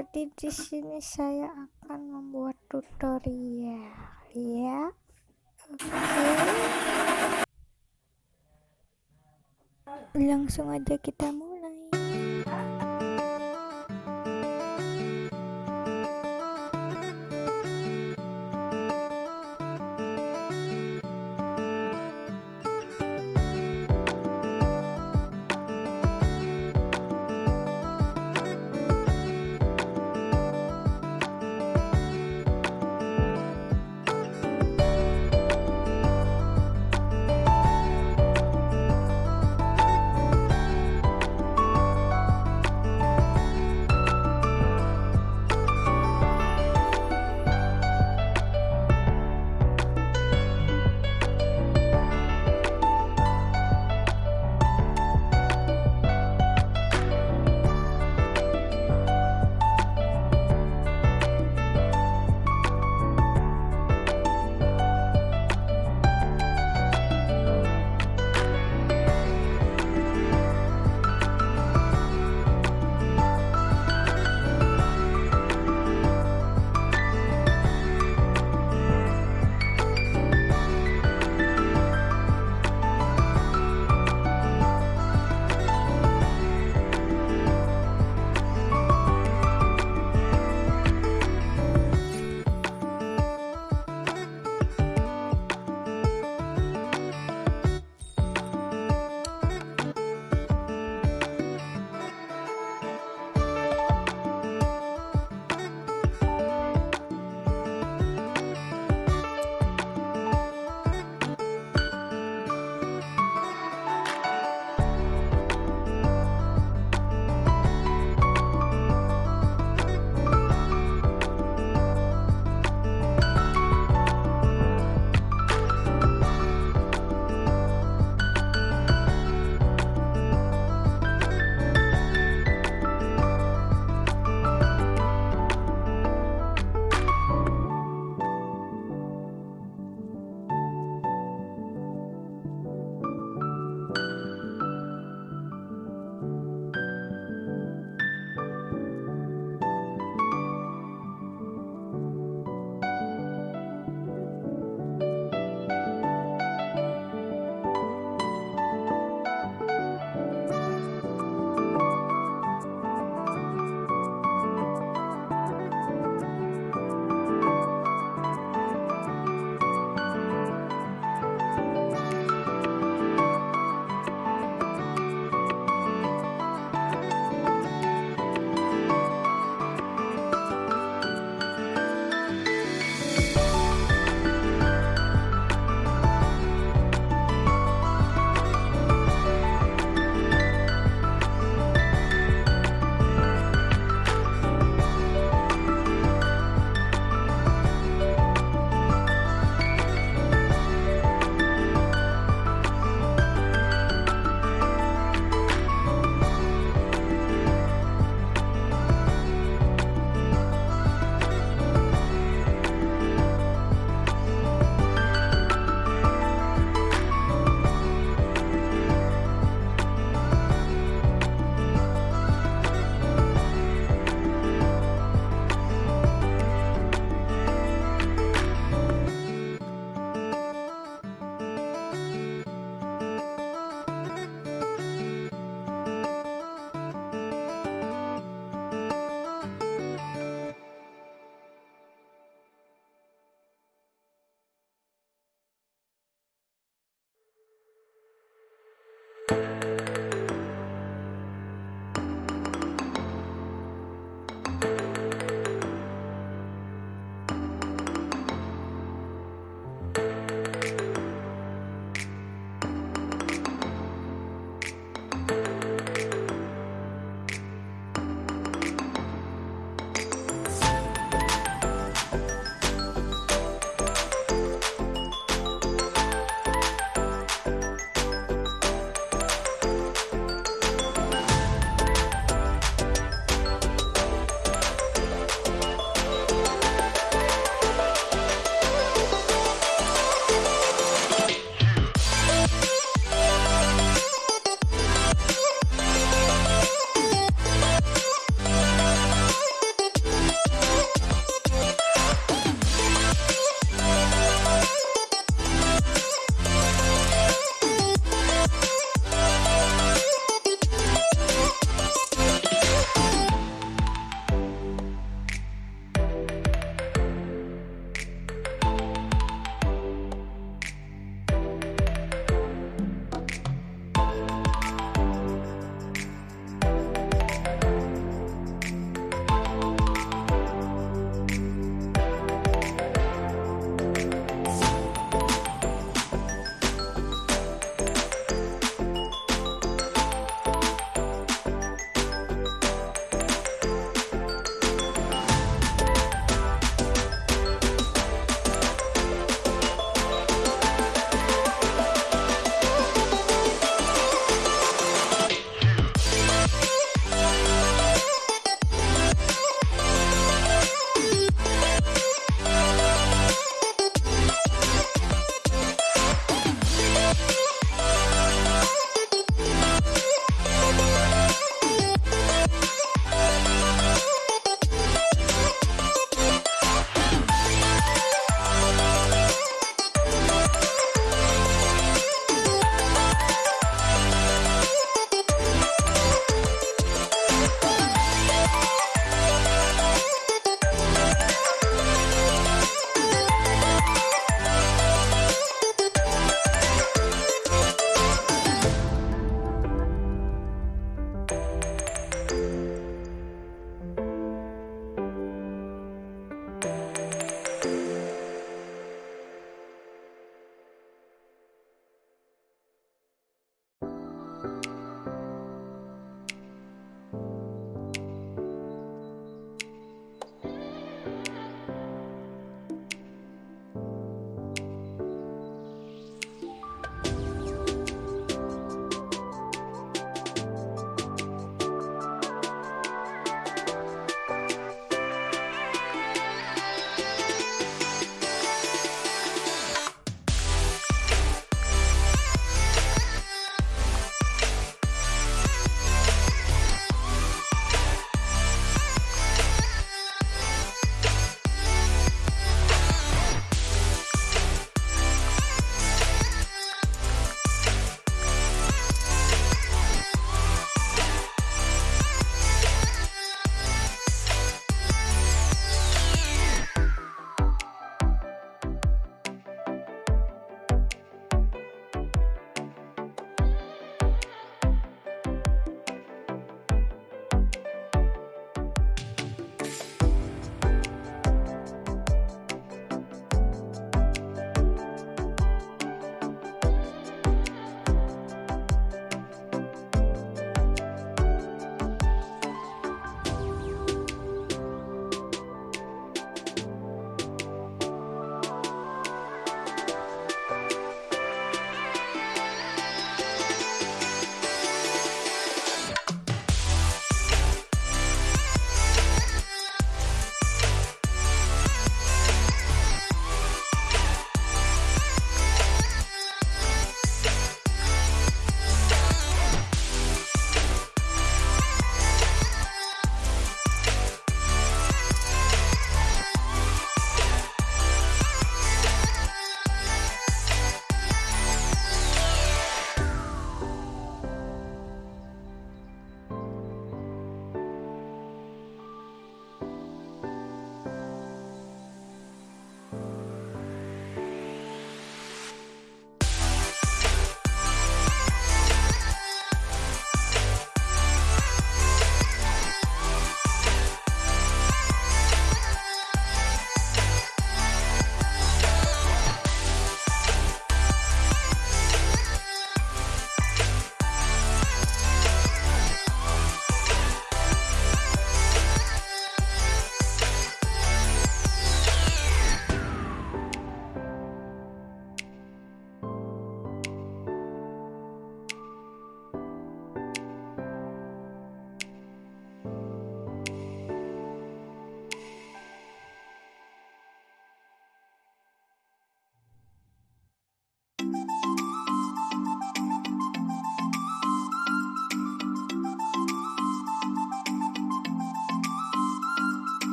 Jadi di sini saya akan membuat tutorial ya. Oke. Langsung aja kita mulai.